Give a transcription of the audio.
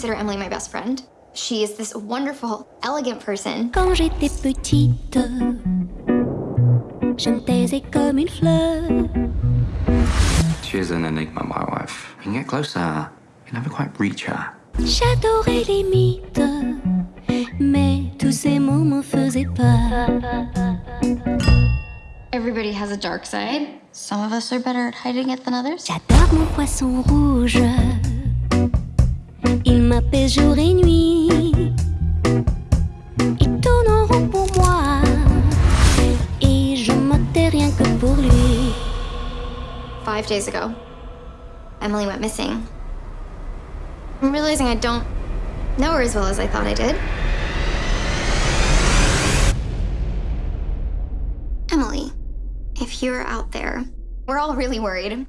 consider Emily my best friend. She is this wonderful, elegant person. Quand j'étais petite, je me taisais comme une fleur. She is an enigma, my wife. You can get closer. You never quite reach her. J'adorais les mythes, mais tous ces mots me faisaient peur. Everybody has a dark side. Some of us are better at hiding it than others. J'adore mon poisson rouge, et pour moi, et je me tais rien que pour lui. Five days ago, Emily went missing. I'm realizing I don't know her as well as I thought I did. Emily, if you're out there, we're all really worried.